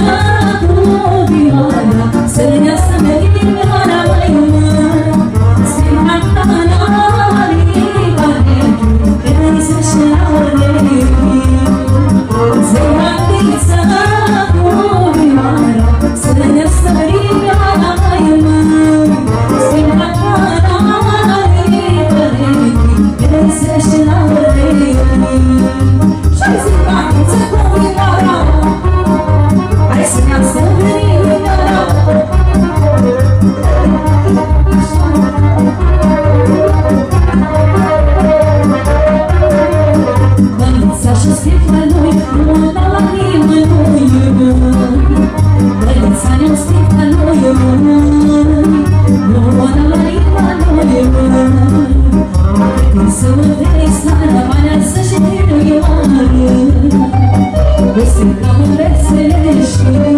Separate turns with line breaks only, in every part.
Never Thank you.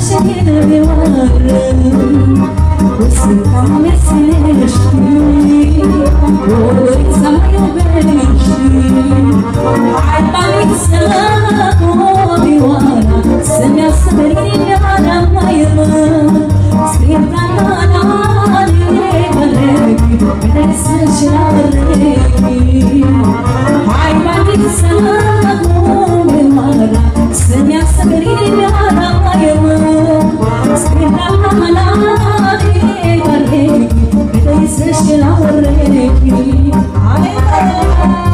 شكلي وغرام وسط عم سنشتي وقت زمان وبنشي عطاني سلام وبي وأنا سمع سمرين على ميرا سكرت أنا أنا عليك عليك بنسى شعري عطاني سلام وبي وأنا سمع سمرين Seçkin ağır renkli Ay bana